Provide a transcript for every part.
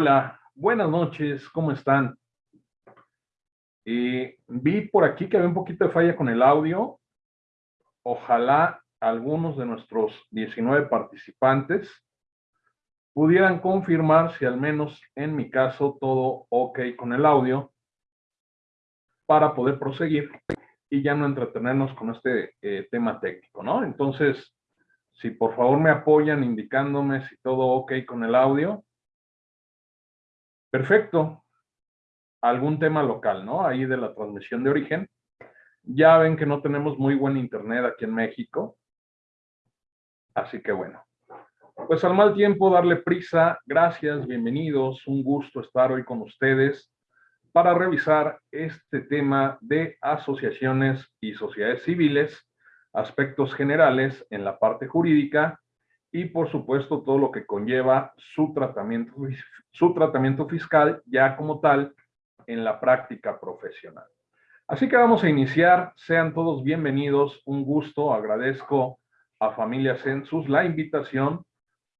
Hola, buenas noches, ¿cómo están? Eh, vi por aquí que había un poquito de falla con el audio. Ojalá algunos de nuestros 19 participantes pudieran confirmar si al menos en mi caso todo ok con el audio para poder proseguir y ya no entretenernos con este eh, tema técnico, ¿no? Entonces, si por favor me apoyan indicándome si todo ok con el audio. Perfecto. Algún tema local, ¿no? Ahí de la transmisión de origen. Ya ven que no tenemos muy buen internet aquí en México. Así que bueno. Pues al mal tiempo, darle prisa. Gracias, bienvenidos. Un gusto estar hoy con ustedes para revisar este tema de asociaciones y sociedades civiles aspectos generales en la parte jurídica y por supuesto todo lo que conlleva su tratamiento, su tratamiento fiscal ya como tal en la práctica profesional. Así que vamos a iniciar, sean todos bienvenidos, un gusto, agradezco a Familia Census la invitación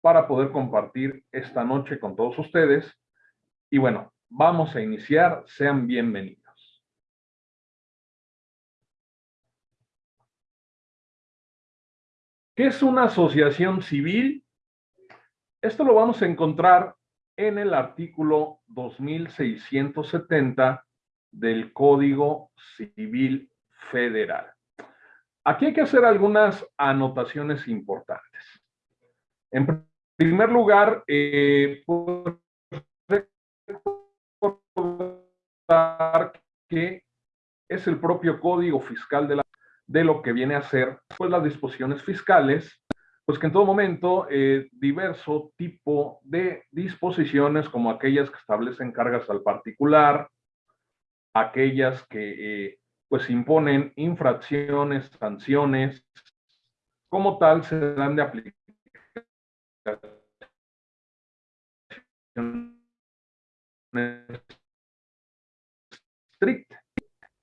para poder compartir esta noche con todos ustedes. Y bueno, vamos a iniciar, sean bienvenidos. ¿Qué es una asociación civil? Esto lo vamos a encontrar en el artículo 2670 del Código Civil Federal. Aquí hay que hacer algunas anotaciones importantes. En primer lugar, eh, que es el propio Código Fiscal de la de lo que viene a ser pues, las disposiciones fiscales, pues que en todo momento eh, diverso tipo de disposiciones como aquellas que establecen cargas al particular, aquellas que eh, pues imponen infracciones, sanciones, como tal se dan de aplicación estricta.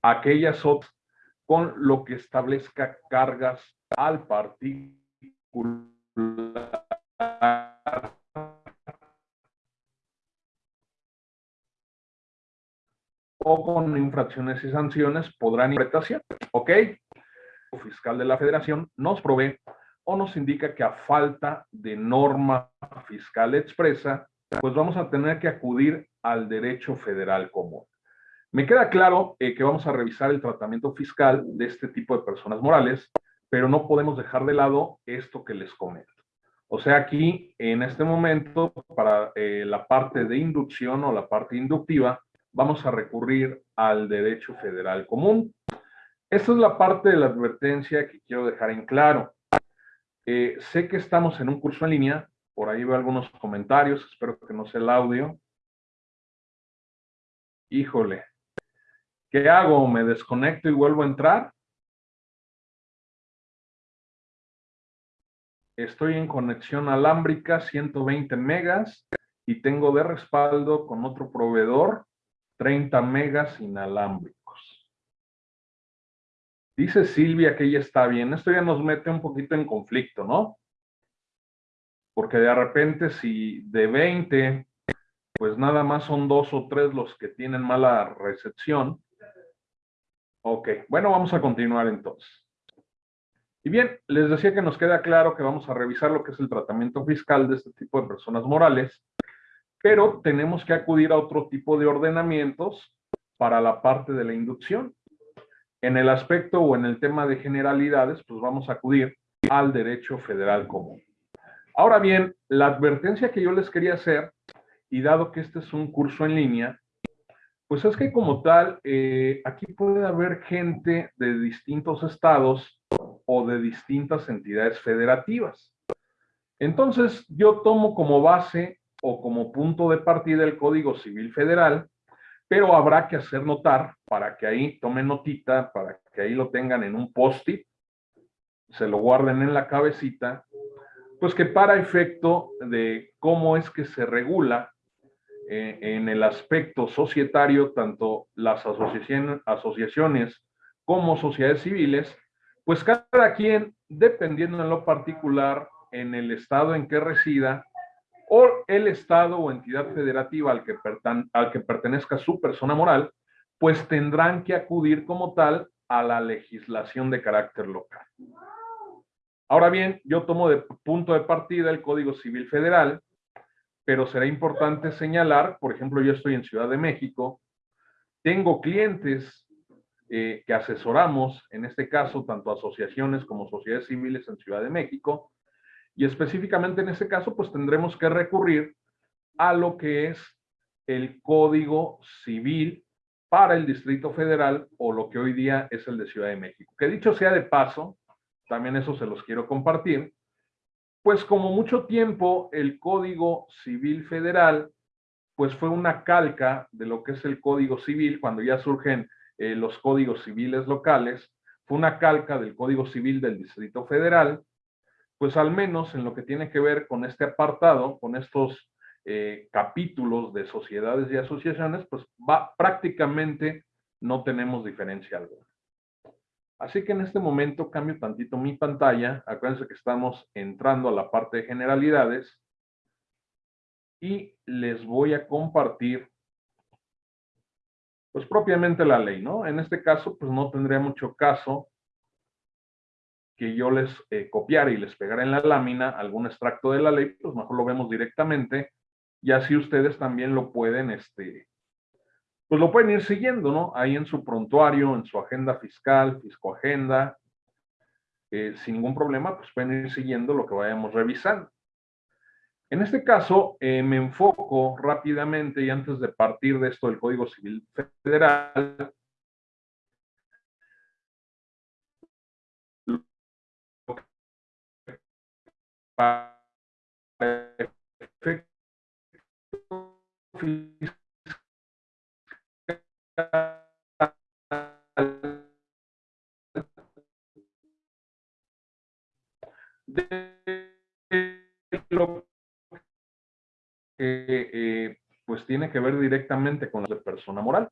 Aquellas otras con lo que establezca cargas al particular o con infracciones y sanciones podrán interpretación, ¿ok? El fiscal de la federación nos provee o nos indica que a falta de norma fiscal expresa, pues vamos a tener que acudir al derecho federal común. Me queda claro eh, que vamos a revisar el tratamiento fiscal de este tipo de personas morales, pero no podemos dejar de lado esto que les comento. O sea, aquí, en este momento, para eh, la parte de inducción o la parte inductiva, vamos a recurrir al derecho federal común. Esta es la parte de la advertencia que quiero dejar en claro. Eh, sé que estamos en un curso en línea, por ahí veo algunos comentarios, espero que no sea el audio. Híjole, ¿Qué hago? ¿Me desconecto y vuelvo a entrar? Estoy en conexión alámbrica 120 megas y tengo de respaldo con otro proveedor 30 megas inalámbricos. Dice Silvia que ella está bien. Esto ya nos mete un poquito en conflicto, ¿no? Porque de repente si de 20, pues nada más son dos o tres los que tienen mala recepción, Ok, bueno, vamos a continuar entonces. Y bien, les decía que nos queda claro que vamos a revisar lo que es el tratamiento fiscal de este tipo de personas morales, pero tenemos que acudir a otro tipo de ordenamientos para la parte de la inducción. En el aspecto o en el tema de generalidades, pues vamos a acudir al derecho federal común. Ahora bien, la advertencia que yo les quería hacer, y dado que este es un curso en línea, pues es que como tal, eh, aquí puede haber gente de distintos estados o de distintas entidades federativas. Entonces, yo tomo como base o como punto de partida el Código Civil Federal, pero habrá que hacer notar para que ahí tomen notita, para que ahí lo tengan en un post-it, se lo guarden en la cabecita, pues que para efecto de cómo es que se regula eh, en el aspecto societario, tanto las asociaciones como sociedades civiles, pues cada quien, dependiendo en lo particular, en el estado en que resida, o el Estado o entidad federativa al que, al que pertenezca su persona moral, pues tendrán que acudir como tal a la legislación de carácter local. Ahora bien, yo tomo de punto de partida el Código Civil Federal, pero será importante señalar, por ejemplo, yo estoy en Ciudad de México, tengo clientes eh, que asesoramos, en este caso, tanto asociaciones como sociedades civiles en Ciudad de México, y específicamente en ese caso, pues tendremos que recurrir a lo que es el Código Civil para el Distrito Federal o lo que hoy día es el de Ciudad de México. Que dicho sea de paso, también eso se los quiero compartir, pues como mucho tiempo el Código Civil Federal, pues fue una calca de lo que es el Código Civil, cuando ya surgen eh, los códigos civiles locales, fue una calca del Código Civil del Distrito Federal, pues al menos en lo que tiene que ver con este apartado, con estos eh, capítulos de sociedades y asociaciones, pues va, prácticamente no tenemos diferencia alguna. Así que en este momento cambio tantito mi pantalla. Acuérdense que estamos entrando a la parte de generalidades. Y les voy a compartir, pues propiamente la ley, ¿no? En este caso, pues no tendría mucho caso que yo les eh, copiara y les pegara en la lámina algún extracto de la ley, pues mejor lo vemos directamente y así ustedes también lo pueden, este, pues lo pueden ir siguiendo, ¿no? Ahí en su prontuario, en su agenda fiscal, fiscoagenda, eh, sin ningún problema, pues pueden ir siguiendo lo que vayamos revisando. En este caso, eh, me enfoco rápidamente y antes de partir de esto del Código Civil Federal, para lo que pues tiene que ver directamente con la persona moral.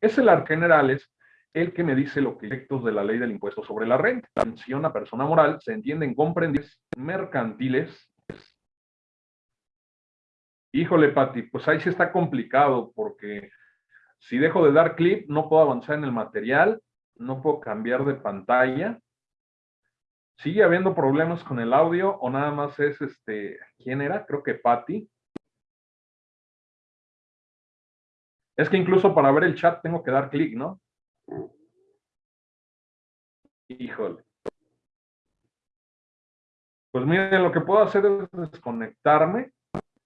Es el arca generales el que me dice los efectos de la ley del impuesto sobre la renta. La mención a persona moral se entienden comprendidos mercantiles. Híjole, Pati, pues ahí sí está complicado porque si dejo de dar clip, no puedo avanzar en el material, no puedo cambiar de pantalla. ¿Sigue habiendo problemas con el audio o nada más es este, ¿quién era? Creo que Patty. Es que incluso para ver el chat tengo que dar clic, ¿no? Híjole. Pues miren, lo que puedo hacer es desconectarme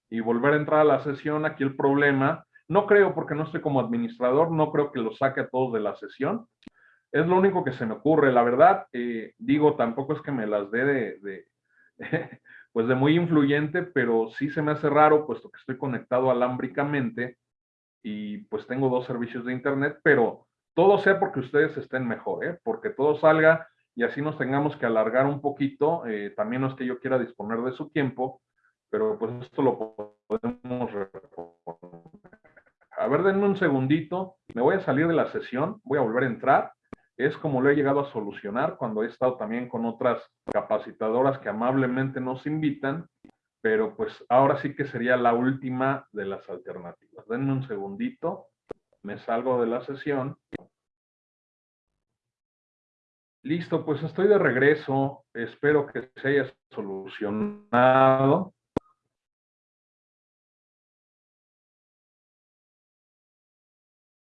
y volver a entrar a la sesión. Aquí el problema, no creo porque no estoy como administrador, no creo que lo saque a todos de la sesión. Es lo único que se me ocurre. La verdad, eh, digo, tampoco es que me las dé de, pues de muy influyente, pero sí se me hace raro, puesto que estoy conectado alámbricamente y pues tengo dos servicios de internet, pero todo sea porque ustedes estén mejor, ¿eh? porque todo salga y así nos tengamos que alargar un poquito. Eh, también no es que yo quiera disponer de su tiempo, pero pues esto lo podemos A ver, denme un segundito. Me voy a salir de la sesión, voy a volver a entrar. Es como lo he llegado a solucionar cuando he estado también con otras capacitadoras que amablemente nos invitan, pero pues ahora sí que sería la última de las alternativas. Denme un segundito, me salgo de la sesión Listo, pues estoy de regreso. Espero que se haya solucionado.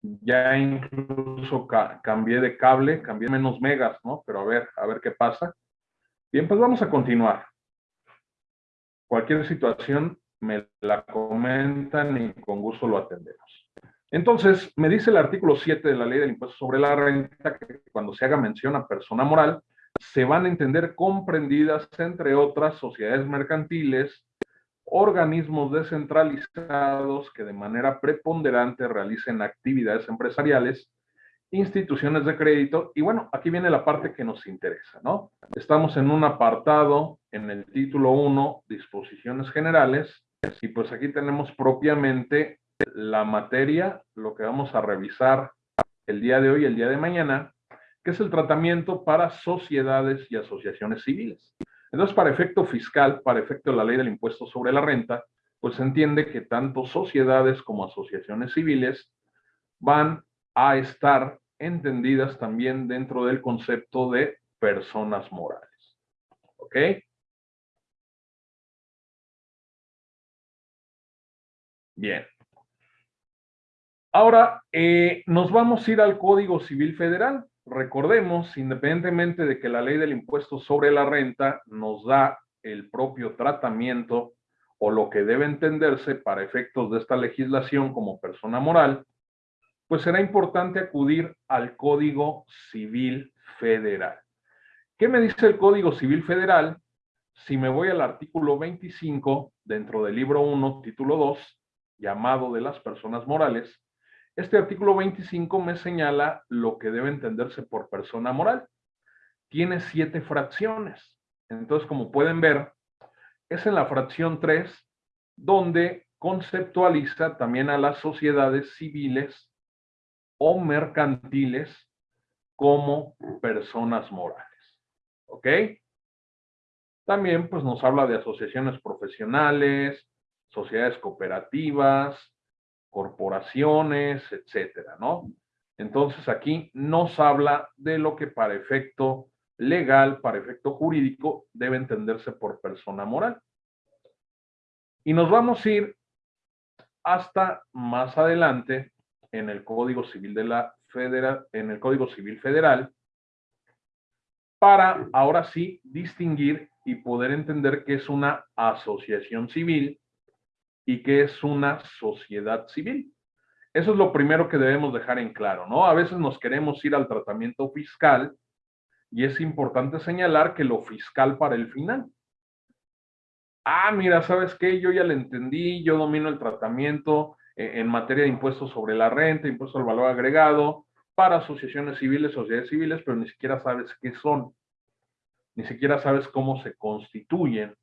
Ya incluso cambié de cable, cambié menos megas, ¿no? Pero a ver, a ver qué pasa. Bien, pues vamos a continuar. Cualquier situación me la comentan y con gusto lo atendemos. Entonces, me dice el artículo 7 de la ley del impuesto sobre la renta que cuando se haga mención a persona moral, se van a entender comprendidas, entre otras, sociedades mercantiles, organismos descentralizados que de manera preponderante realicen actividades empresariales, instituciones de crédito, y bueno, aquí viene la parte que nos interesa, ¿no? Estamos en un apartado en el título 1, disposiciones generales, y pues aquí tenemos propiamente la materia, lo que vamos a revisar el día de hoy y el día de mañana, que es el tratamiento para sociedades y asociaciones civiles. Entonces, para efecto fiscal, para efecto de la ley del impuesto sobre la renta, pues se entiende que tanto sociedades como asociaciones civiles van a estar entendidas también dentro del concepto de personas morales. ¿Ok? Bien. Ahora, eh, nos vamos a ir al Código Civil Federal. Recordemos, independientemente de que la ley del impuesto sobre la renta nos da el propio tratamiento o lo que debe entenderse para efectos de esta legislación como persona moral, pues será importante acudir al Código Civil Federal. ¿Qué me dice el Código Civil Federal? Si me voy al artículo 25 dentro del libro 1, título 2, llamado de las personas morales, este artículo 25 me señala lo que debe entenderse por persona moral. Tiene siete fracciones. Entonces, como pueden ver, es en la fracción 3 donde conceptualiza también a las sociedades civiles o mercantiles como personas morales. ¿Ok? También pues nos habla de asociaciones profesionales, sociedades cooperativas, corporaciones, etcétera, ¿no? Entonces aquí nos habla de lo que para efecto legal, para efecto jurídico, debe entenderse por persona moral. Y nos vamos a ir hasta más adelante en el Código Civil de la Federal, en el Código Civil Federal, para ahora sí distinguir y poder entender qué es una asociación civil y qué es una sociedad civil. Eso es lo primero que debemos dejar en claro, ¿no? A veces nos queremos ir al tratamiento fiscal y es importante señalar que lo fiscal para el final. Ah, mira, ¿sabes qué? Yo ya le entendí, yo domino el tratamiento eh, en materia de impuestos sobre la renta, impuesto al valor agregado, para asociaciones civiles, sociedades civiles, pero ni siquiera sabes qué son, ni siquiera sabes cómo se constituyen,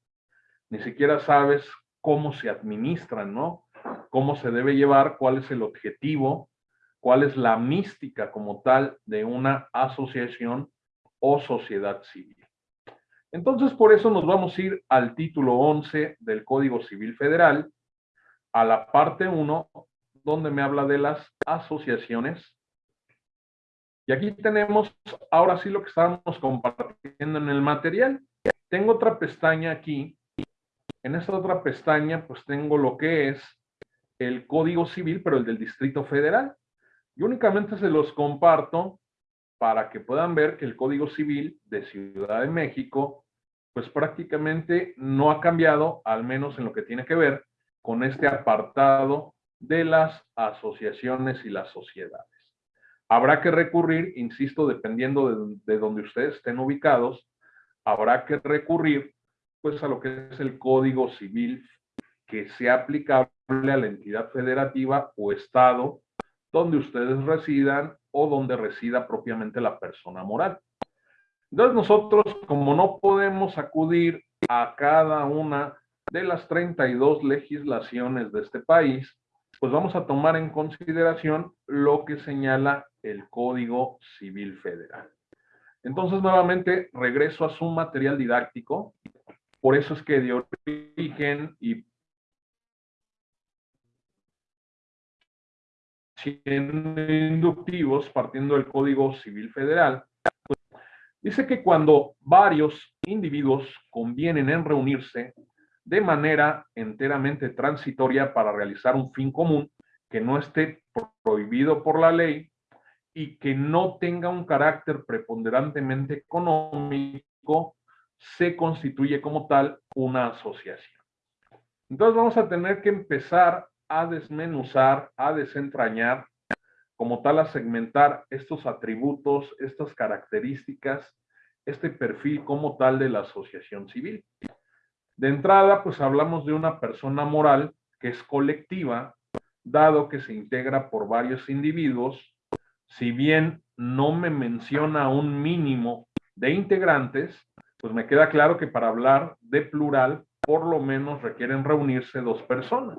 ni siquiera sabes cómo se administran, ¿no? Cómo se debe llevar, cuál es el objetivo, cuál es la mística como tal de una asociación o sociedad civil. Entonces, por eso nos vamos a ir al título 11 del Código Civil Federal, a la parte 1, donde me habla de las asociaciones. Y aquí tenemos, ahora sí, lo que estábamos compartiendo en el material. Tengo otra pestaña aquí en esta otra pestaña, pues tengo lo que es el Código Civil, pero el del Distrito Federal. Y únicamente se los comparto para que puedan ver que el Código Civil de Ciudad de México, pues prácticamente no ha cambiado, al menos en lo que tiene que ver con este apartado de las asociaciones y las sociedades. Habrá que recurrir, insisto, dependiendo de, de donde ustedes estén ubicados, habrá que recurrir pues a lo que es el Código Civil que sea aplicable a la entidad federativa o estado donde ustedes residan o donde resida propiamente la persona moral. Entonces nosotros, como no podemos acudir a cada una de las 32 legislaciones de este país, pues vamos a tomar en consideración lo que señala el Código Civil Federal. Entonces, nuevamente, regreso a su material didáctico por eso es que de origen y inductivos, partiendo del Código Civil Federal, dice que cuando varios individuos convienen en reunirse de manera enteramente transitoria para realizar un fin común que no esté prohibido por la ley y que no tenga un carácter preponderantemente económico, se constituye como tal una asociación. Entonces vamos a tener que empezar a desmenuzar, a desentrañar, como tal a segmentar estos atributos, estas características, este perfil como tal de la asociación civil. De entrada, pues hablamos de una persona moral que es colectiva, dado que se integra por varios individuos, si bien no me menciona un mínimo de integrantes, pues me queda claro que para hablar de plural, por lo menos requieren reunirse dos personas.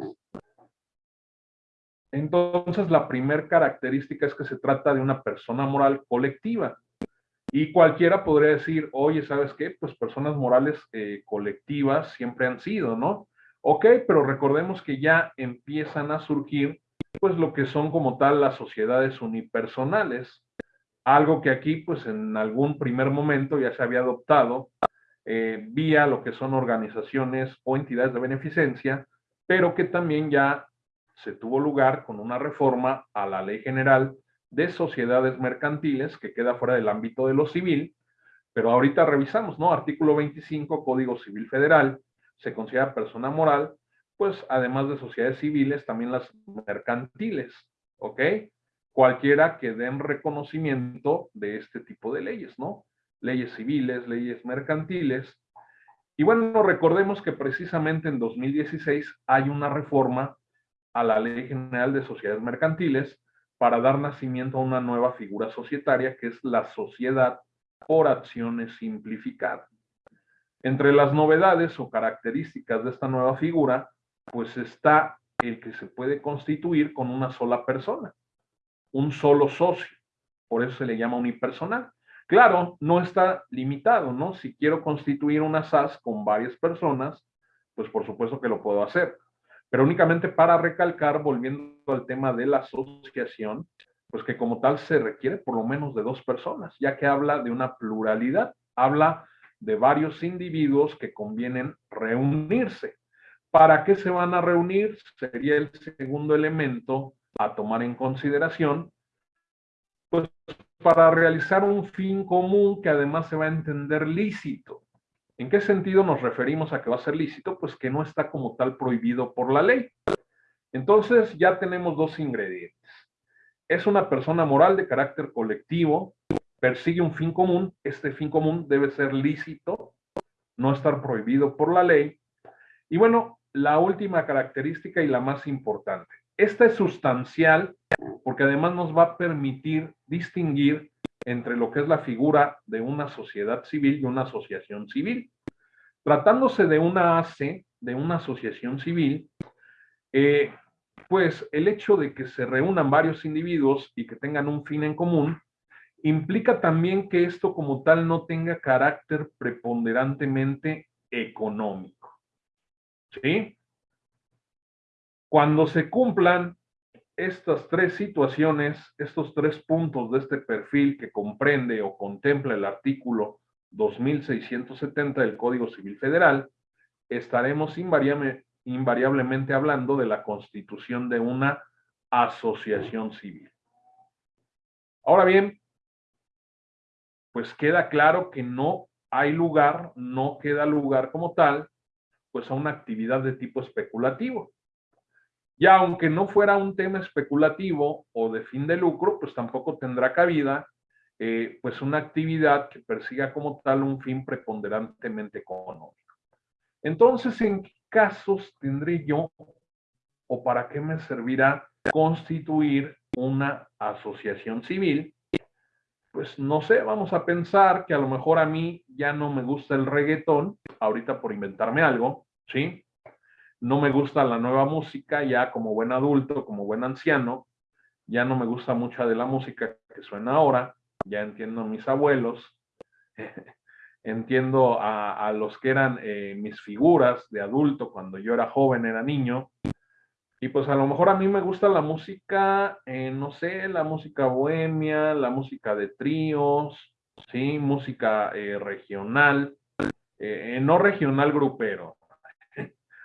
Entonces, la primera característica es que se trata de una persona moral colectiva. Y cualquiera podría decir, oye, ¿sabes qué? Pues personas morales eh, colectivas siempre han sido, ¿no? Ok, pero recordemos que ya empiezan a surgir, pues lo que son como tal las sociedades unipersonales, algo que aquí, pues en algún primer momento ya se había adoptado eh, vía lo que son organizaciones o entidades de beneficencia, pero que también ya se tuvo lugar con una reforma a la Ley General de Sociedades Mercantiles, que queda fuera del ámbito de lo civil, pero ahorita revisamos, ¿no? Artículo 25, Código Civil Federal, se considera persona moral, pues además de sociedades civiles, también las mercantiles, ¿ok? Cualquiera que den reconocimiento de este tipo de leyes, ¿no? Leyes civiles, leyes mercantiles. Y bueno, recordemos que precisamente en 2016 hay una reforma a la Ley General de Sociedades Mercantiles para dar nacimiento a una nueva figura societaria que es la sociedad por acciones simplificada. Entre las novedades o características de esta nueva figura, pues está el que se puede constituir con una sola persona, un solo socio. Por eso se le llama unipersonal. Claro, no está limitado, ¿no? Si quiero constituir una SAS con varias personas, pues por supuesto que lo puedo hacer. Pero únicamente para recalcar, volviendo al tema de la asociación, pues que como tal se requiere por lo menos de dos personas, ya que habla de una pluralidad, habla de varios individuos que convienen reunirse. ¿Para qué se van a reunir? Sería el segundo elemento a tomar en consideración, pues para realizar un fin común que además se va a entender lícito. ¿En qué sentido nos referimos a que va a ser lícito? Pues que no está como tal prohibido por la ley. Entonces ya tenemos dos ingredientes. Es una persona moral de carácter colectivo persigue un fin común, este fin común debe ser lícito, no estar prohibido por la ley. Y bueno, la última característica y la más importante. Esta es sustancial porque además nos va a permitir distinguir entre lo que es la figura de una sociedad civil y una asociación civil. Tratándose de una ACE, de una asociación civil, eh, pues el hecho de que se reúnan varios individuos y que tengan un fin en común, implica también que esto como tal no tenga carácter preponderantemente económico. ¿Sí? Cuando se cumplan estas tres situaciones, estos tres puntos de este perfil que comprende o contempla el artículo 2670 del Código Civil Federal, estaremos invariablemente hablando de la constitución de una asociación civil. Ahora bien, pues queda claro que no hay lugar, no queda lugar como tal, pues a una actividad de tipo especulativo. Ya aunque no fuera un tema especulativo o de fin de lucro, pues tampoco tendrá cabida eh, pues una actividad que persiga como tal un fin preponderantemente económico. Entonces, ¿en qué casos tendré yo o para qué me servirá constituir una asociación civil pues no sé, vamos a pensar que a lo mejor a mí ya no me gusta el reggaetón, ahorita por inventarme algo, ¿sí? No me gusta la nueva música ya como buen adulto, como buen anciano, ya no me gusta mucha de la música que suena ahora, ya entiendo a mis abuelos, entiendo a, los que eran eh, mis figuras de adulto cuando yo era joven, era niño, y pues a lo mejor a mí me gusta la música, eh, no sé, la música bohemia, la música de tríos, ¿sí? Música eh, regional, no regional grupero,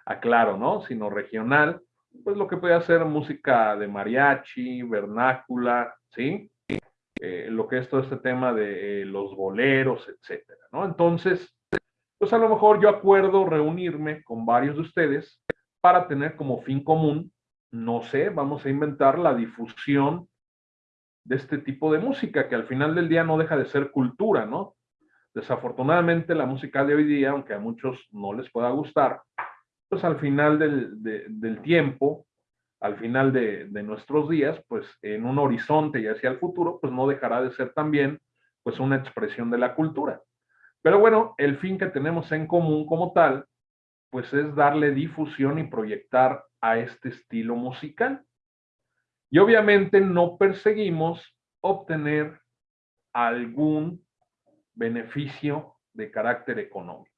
aclaro, ¿no? Sino regional, pues lo que puede hacer música de mariachi, vernácula, ¿sí? lo que es todo este tema de los boleros, etcétera, ¿no? Entonces, pues a lo mejor yo acuerdo reunirme con varios de ustedes para tener como fin común, no sé, vamos a inventar la difusión de este tipo de música, que al final del día no deja de ser cultura, ¿no? Desafortunadamente la música de hoy día, aunque a muchos no les pueda gustar, pues al final del, tiempo, al final de, de, nuestros días, pues en un horizonte y hacia el futuro, pues no dejará de ser también pues una expresión de la cultura. Pero bueno, el fin que tenemos en común como tal pues es darle difusión y proyectar a este estilo musical. Y obviamente no perseguimos obtener algún beneficio de carácter económico.